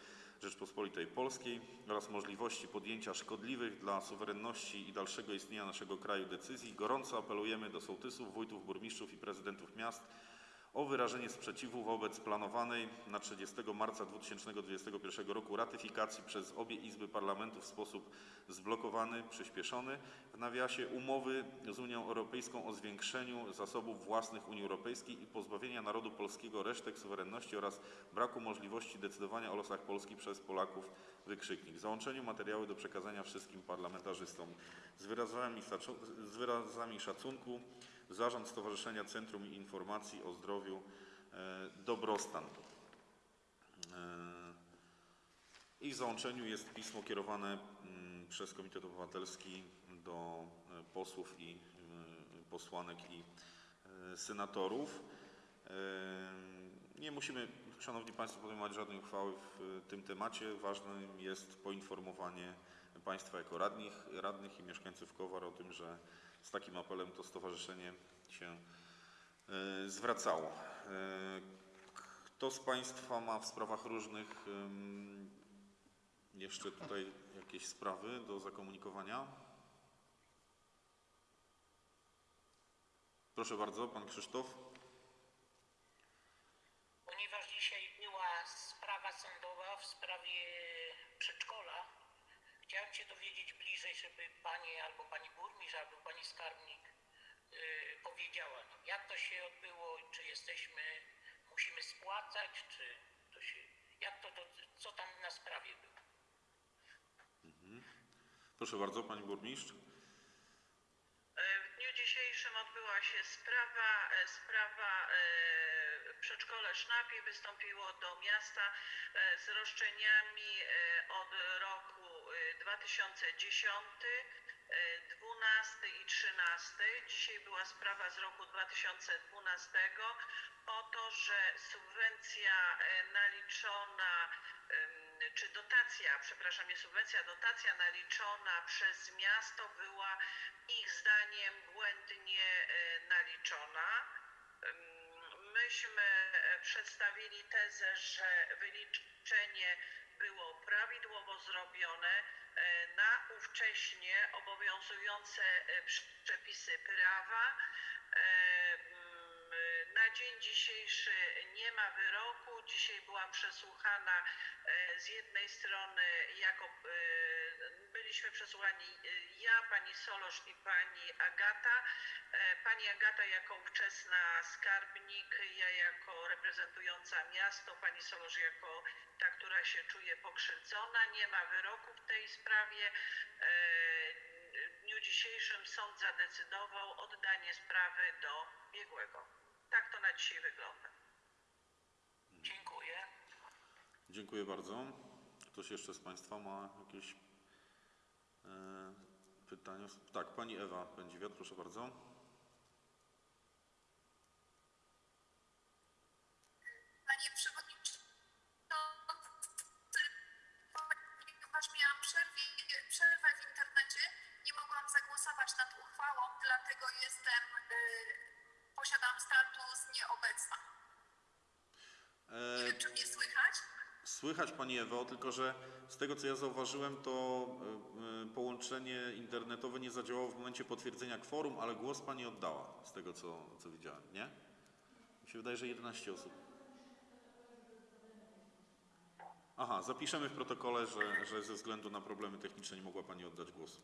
Rzeczypospolitej Polskiej oraz możliwości podjęcia szkodliwych dla suwerenności i dalszego istnienia naszego kraju decyzji, gorąco apelujemy do sołtysów, wójtów, burmistrzów i prezydentów miast o wyrażenie sprzeciwu wobec planowanej na 30 marca 2021 roku ratyfikacji przez obie Izby Parlamentu w sposób zblokowany, przyspieszony, w nawiasie umowy z Unią Europejską o zwiększeniu zasobów własnych Unii Europejskiej i pozbawienia narodu polskiego resztek suwerenności oraz braku możliwości decydowania o losach Polski przez Polaków, wykrzyknik. W załączeniu materiały do przekazania wszystkim parlamentarzystom. Z wyrazami, z wyrazami szacunku Zarząd Stowarzyszenia Centrum Informacji o Zdrowiu e, Dobrostan. E, I w załączeniu jest pismo kierowane przez Komitet Obywatelski do e, posłów i posłanek i senatorów. Nie musimy, Szanowni Państwo, podejmować żadnej uchwały w tym temacie. Ważnym jest poinformowanie Państwa jako radnych, radnych i mieszkańców Kowar o tym, że z takim apelem to stowarzyszenie się e, zwracało. E, Kto z Państwa ma w sprawach różnych jeszcze tutaj jakieś sprawy do zakomunikowania? Proszę bardzo, Pan Krzysztof. Ponieważ dzisiaj była sprawa sądowa w sprawie przedszkola, chciałem się dowiedzieć bliżej, żeby pani albo pani burmistrz, albo pani skarbnik yy, powiedziała, no, jak to się odbyło, czy jesteśmy, musimy spłacać, czy to się, jak to, to co tam na sprawie było. Proszę bardzo, Pani Burmistrz. E, W dniu dzisiejszym odbyła się sprawa, e, sprawa e, przedszkole Sznapie wystąpiło do miasta z roszczeniami od roku 2010, e, 12 i 13. Dzisiaj była sprawa z roku 2012 o to, że subwencja e, naliczona czy dotacja, przepraszam, nie subwencja, dotacja naliczona przez miasto była ich zdaniem błędnie e, naliczona. Myśmy e, przedstawili tezę, że wyliczenie było prawidłowo zrobione e, na ówcześnie obowiązujące e, przepisy prawa. E, mm, Na dzień dzisiejszy nie ma wyroku. Dzisiaj byłam przesłuchana z jednej strony jako byliśmy przesłuchani e, ja, pani Solosz i pani Agata. E, Pani Agata jako ówczesna skarbnik, ja jako reprezentująca miasto, pani Solosz jako ta, która się czuje pokrzywdzona. Nie ma wyroku w tej sprawie. E, W dniu dzisiejszym sąd zadecydował oddanie sprawy do biegłego. Tak to na dzisiaj wygląda. Dziękuję. Dziękuję bardzo. Ktoś jeszcze z Państwa ma jakieś pytania? Tak, Pani Ewa Pędziwiat, proszę bardzo. Tylko że z tego co ja zauważyłem, to e, e, połączenie internetowe nie zadziałało w momencie potwierdzenia kworum, ale głos Pani oddała, z tego co, co widziałem, nie? Mi się wydaje, że 11 osób. Aha, zapiszemy w protokole, że, że ze względu na problemy techniczne nie mogła Pani oddać głosu.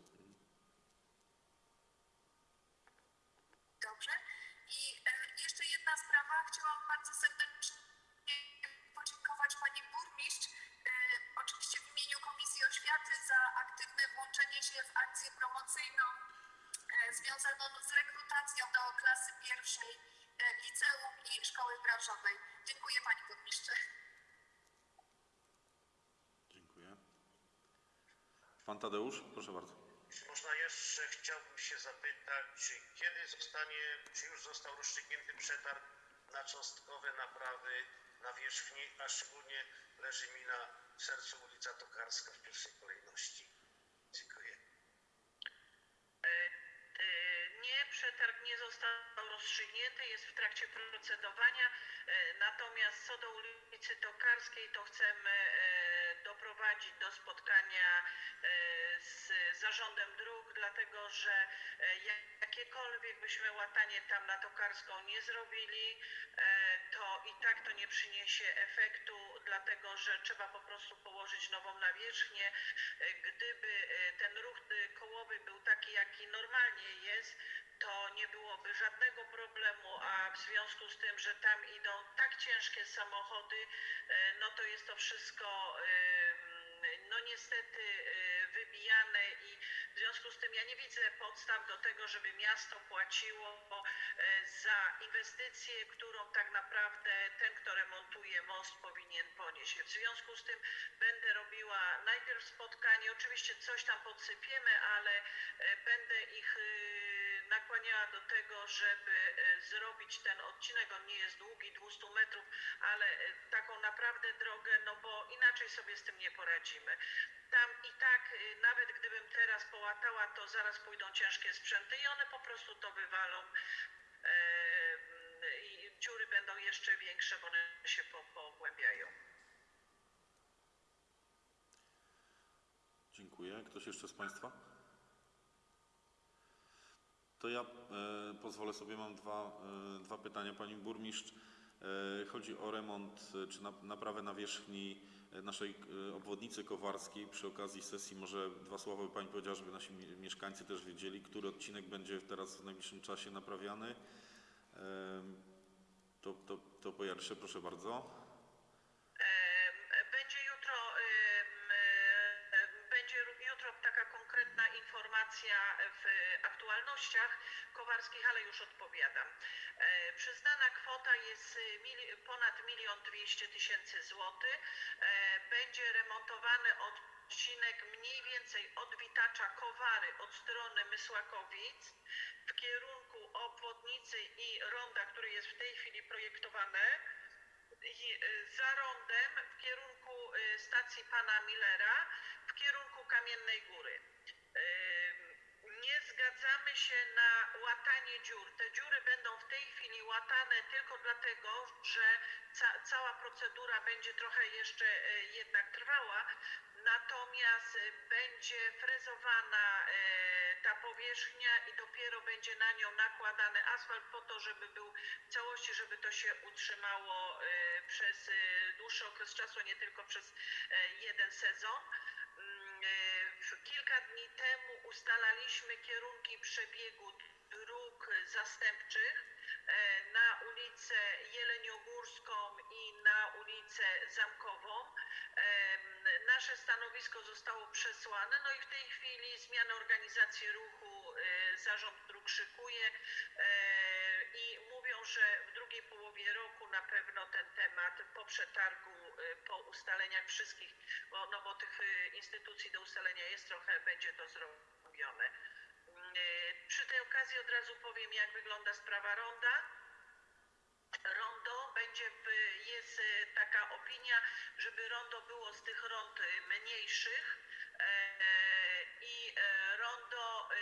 Że e, jakiekolwiek byśmy łatanie tam na Tokarską nie zrobili, e, to i tak to nie przyniesie efektu, dlatego że trzeba po prostu położyć nową nawierzchnię. E, Gdyby ten ruch kołowy był taki, jaki normalnie jest, to nie byłoby żadnego problemu, a w związku z tym, że tam idą tak ciężkie samochody, no to jest to wszystko no niestety e, wybijane i w związku z tym ja nie widzę podstaw do tego, żeby miasto płaciło e, za inwestycję, którą tak naprawdę ten, kto remontuje most powinien ponieść. W związku z tym będę robiła najpierw spotkanie, oczywiście coś tam podsypiemy, ale e, będę ich y, nakłaniała do tego, żeby e, zrobić ten odcinek. On nie jest długi, 200 metrów, ale e, taką naprawdę drogę, no bo inaczej sobie z tym nie poradzimy. Tam i tak, y, nawet gdybym teraz połatała, to zaraz pójdą ciężkie sprzęty i one po prostu to wywalą. E, I dziury będą jeszcze większe, bo one się po- pogłębiają. Dziękuję. Ktoś jeszcze z Państwa? To ja e, pozwolę sobie, mam dwa, e, dwa pytania. Pani Burmistrz, e, chodzi o remont e, czy na, naprawę nawierzchni e, naszej e, obwodnicy kowarskiej. Przy okazji sesji może dwa słowa by Pani powiedziała, żeby nasi mi- mieszkańcy też wiedzieli, który odcinek będzie teraz w najbliższym czasie naprawiany. E, To, to, to po pierwsze, proszę bardzo. Ponad milion dwieście tysięcy złotych. E, Będzie remontowany odcinek mniej więcej od Witacza Kowary od strony Mysłakowic w kierunku obwodnicy i ronda, który jest w tej chwili projektowane i y, za rondem w kierunku y, stacji pana Millera, w kierunku Kamiennej Góry. Zgadzamy się na łatanie dziur. Te dziury będą w tej chwili łatane tylko dlatego, że ca cała procedura będzie trochę jeszcze y, jednak trwała. Natomiast y, będzie frezowana y, ta powierzchnia i dopiero będzie na nią nakładany asfalt po to, żeby był w całości, żeby to się utrzymało przez dłuższy okres czasu, nie tylko przez jeden sezon. Kilka dni temu ustalaliśmy kierunki przebiegu dróg zastępczych e, na ulicę Jeleniogórską i na ulicę Zamkową. Nasze stanowisko zostało przesłane, no i w tej chwili zmiana organizacji ruchu e, Zarząd Dróg szykuje e, i mówią, że w drugiej połowie roku na pewno ten temat po przetargu, po ustaleniach wszystkich, bo, no bo tych e, instytucji do ustalenia jest trochę, będzie to zrobione. E, Przy tej okazji od razu powiem, jak wygląda sprawa ronda. Rondo będzie, jest e, taka opinia, żeby rondo było z tych rond e, mniejszych e, i e, rondo e,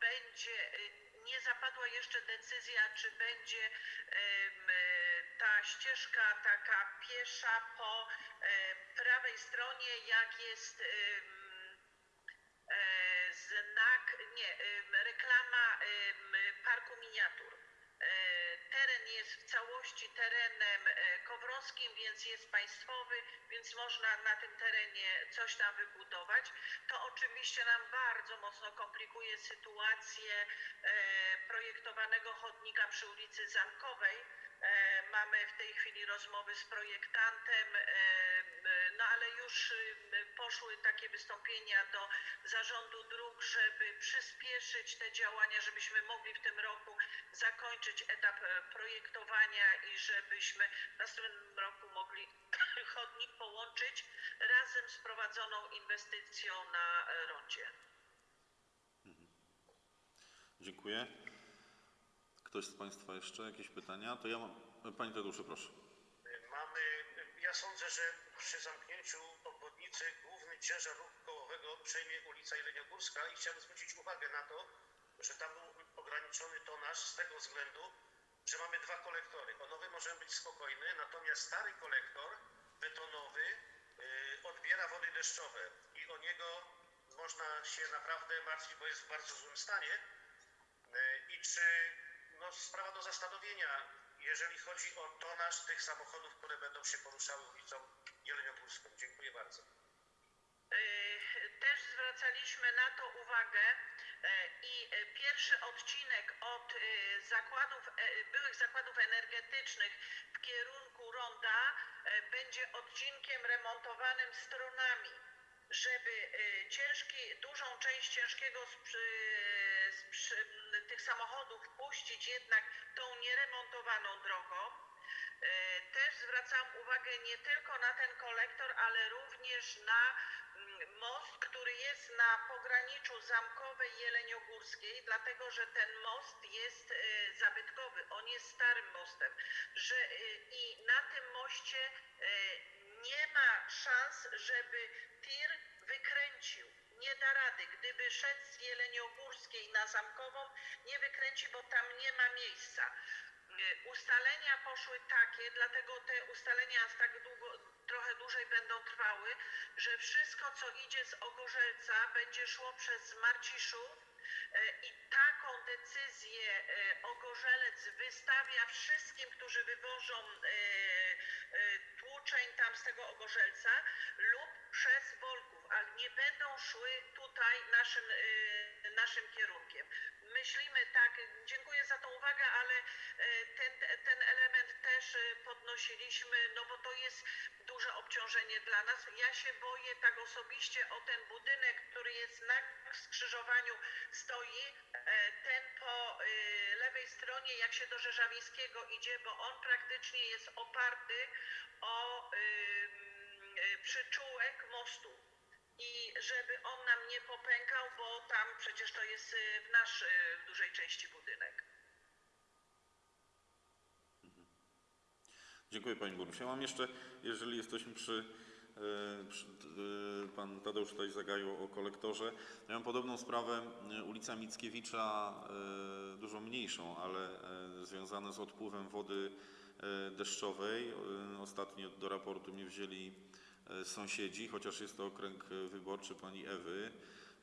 będzie, e, nie zapadła jeszcze decyzja, czy będzie e, ta ścieżka taka piesza po e, prawej stronie, jak jest e, znak, nie, reklama parku miniatur. E, Teren jest w całości terenem kowrowskim, więc jest państwowy, więc można na tym terenie coś tam wybudować. To oczywiście nam bardzo mocno komplikuje sytuację projektowanego chodnika przy ulicy Zamkowej. E, Mamy w tej chwili rozmowy z projektantem, e, m, no ale już y, poszły takie wystąpienia do zarządu dróg, żeby przyspieszyć te działania, żebyśmy mogli w tym roku zakończyć etap e, projektowania i żebyśmy w następnym roku mogli chodnik połączyć razem z prowadzoną inwestycją na e, rondzie. Dziękuję. Ktoś z Państwa jeszcze jakieś pytania? To ja mam. Pani Tadeuszu, proszę. Mamy, ja sądzę, że przy zamknięciu obwodnicy główny ciężar ruchu kołowego przejmie ulica Jeleniogórska i chciałbym zwrócić uwagę na to, że tam był ograniczony tonaż z tego względu, że mamy dwa kolektory. O nowy możemy być spokojny, natomiast stary kolektor betonowy y, odbiera wody deszczowe. i o niego można się naprawdę martwić, bo jest w bardzo złym stanie. E, I czy no, sprawa do zastanowienia, jeżeli chodzi o tonaż tych samochodów, które będą się poruszały ulicą Jeleniogórską. Dziękuję bardzo. Y, Też zwracaliśmy na to uwagę y, i y, pierwszy odcinek od y, zakładów, e, byłych zakładów energetycznych w kierunku ronda będzie odcinkiem remontowanym stronami, żeby ciężki, dużą część ciężkiego sprzy, tych samochodów puścić jednak tą nieremontowaną drogą. E, Też zwracam uwagę nie tylko na ten kolektor, ale również na mm, most, który jest na pograniczu Zamkowej Jeleniogórskiej, dlatego że ten most jest e, zabytkowy, on jest starym mostem, że e, i na tym moście nie ma szans, żeby tir wykręcił. Nie da rady. Gdyby szedł z Jeleniogórskiej na Zamkową, nie wykręci, bo tam nie ma miejsca. Y, Ustalenia poszły takie, dlatego te ustalenia tak długo, trochę dłużej będą trwały, że wszystko co idzie z Ogorzelca będzie szło przez Marciszów y, i taką decyzję y, Ogorzelec wystawia wszystkim, którzy wywożą tłuczeń tam z tego Ogorzelca lub przez Wolków, nie będą szły tutaj naszym, y, naszym kierunkiem. Myślimy tak, dziękuję za tą uwagę, ale e, ten, ten element też e, podnosiliśmy, no bo to jest duże obciążenie dla nas. Ja się boję tak osobiście o ten budynek, który jest na skrzyżowaniu stoi, ten po lewej stronie, jak się do Rzeżawińskiego idzie, bo on praktycznie jest oparty o przyczółek mostu i żeby on nam nie popękał, bo tam przecież to jest y, w nasz y, w dużej części budynek. Dziękuję Pani Burmistrz. Ja mam jeszcze, jeżeli jesteśmy przy, e, przy e, Pan Tadeusz tutaj zagaił o kolektorze. Ja mam podobną sprawę e, ulica Mickiewicza, dużo mniejszą, ale związane z odpływem wody deszczowej. Ostatnio do raportu mnie wzięli sąsiedzi, chociaż jest to okręg e, wyborczy pani Ewy.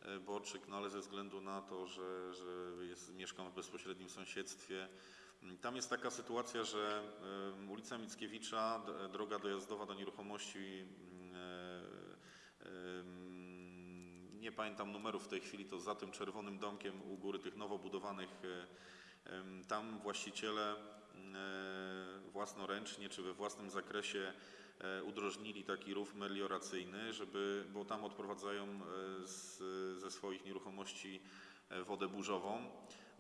e, Borczyk, no ale ze względu na to, że, że jest, mieszkam w bezpośrednim sąsiedztwie, tam jest taka sytuacja, że ulica Mickiewicza, droga dojazdowa do nieruchomości, mm, e, nie pamiętam numerów w tej chwili, to za tym czerwonym domkiem u góry tych nowo budowanych, e, tam właściciele mm, e, własnoręcznie czy we własnym zakresie e, udrożnili taki rów melioracyjny, żeby, bo tam odprowadzają e, z, ze swoich nieruchomości e, wodę burzową.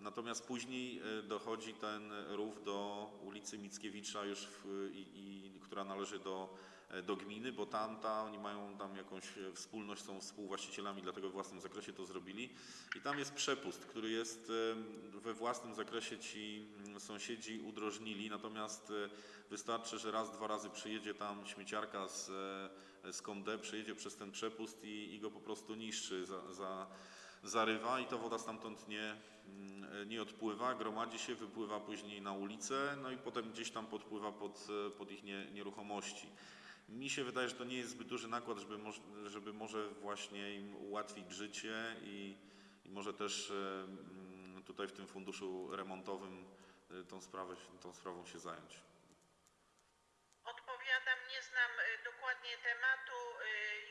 Natomiast później e, dochodzi ten rów do ulicy Mickiewicza już, w, i, i, która należy do, e, do gminy, bo tamta, oni mają tam jakąś e, wspólność, są współwłaścicielami, dlatego w własnym zakresie to zrobili. I tam jest przepust, który jest we własnym zakresie ci mm, sąsiedzi udrożnili, natomiast wystarczy, że raz, dwa razy przyjedzie tam śmieciarka z, z Konde, przyjedzie przez ten przepust i, i go po prostu niszczy, za, za, zarywa i ta woda stamtąd nie, mm, nie odpływa, gromadzi się, wypływa później na ulicę, no i potem gdzieś tam podpływa pod, e, pod ich nie, nieruchomości. Mi się wydaje, że to nie jest zbyt duży nakład, żeby, żeby może właśnie im ułatwić życie i, i może też e, mm, tutaj w tym funduszu remontowym e, tą, sprawę, tą sprawą się zająć. Odpowiadam, nie znam dokładnie tematu,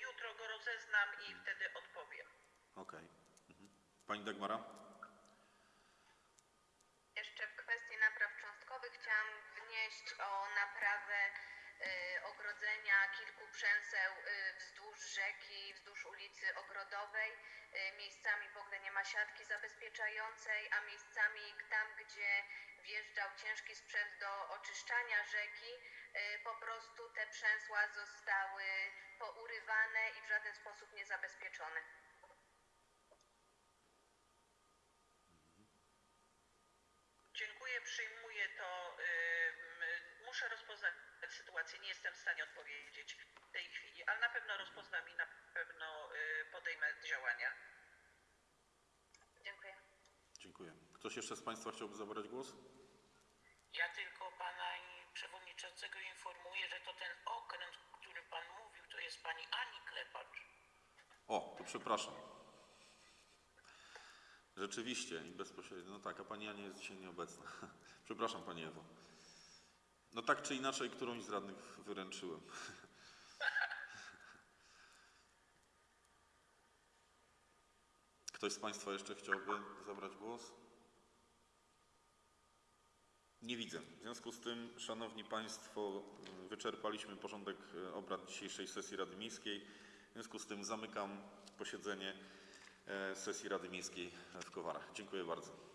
jutro go rozeznam i wtedy odpowiem. Okej. Mhm. Pani Dagmara? Jeszcze w kwestii napraw cząstkowych chciałam wnieść o naprawę y, ogrodzenia kilku przęseł y, wzdłuż rzeki, wzdłuż ulicy Ogrodowej. Y, miejscami w ogóle nie ma siatki zabezpieczającej, a miejscami tam, gdzie wjeżdżał ciężki sprzęt do oczyszczania rzeki, po prostu te przęsła zostały pourywane i w żaden sposób nie zabezpieczone. Sytuację, nie jestem w stanie odpowiedzieć w tej chwili, ale na pewno rozpoznam i na pewno y, podejmę działania. Dziękuję. Dziękuję. Ktoś jeszcze z Państwa chciałby zabrać głos? Ja tylko pana i przewodniczącego informuję, że to ten okręt, o którym pan mówił, to jest pani Ani Klepacz. przepraszam. Rzeczywiście i bezpośrednio. No tak, a pani Ania jest dzisiaj nieobecna. Przepraszam pani Ewo. No tak czy inaczej, którąś z radnych wyręczyłem. Ktoś z Państwa jeszcze chciałby zabrać głos? Nie widzę. W związku z tym, Szanowni Państwo, wyczerpaliśmy porządek e, obrad dzisiejszej sesji Rady Miejskiej. W związku z tym zamykam posiedzenie e, sesji Rady Miejskiej w Kowarach. Dziękuję bardzo.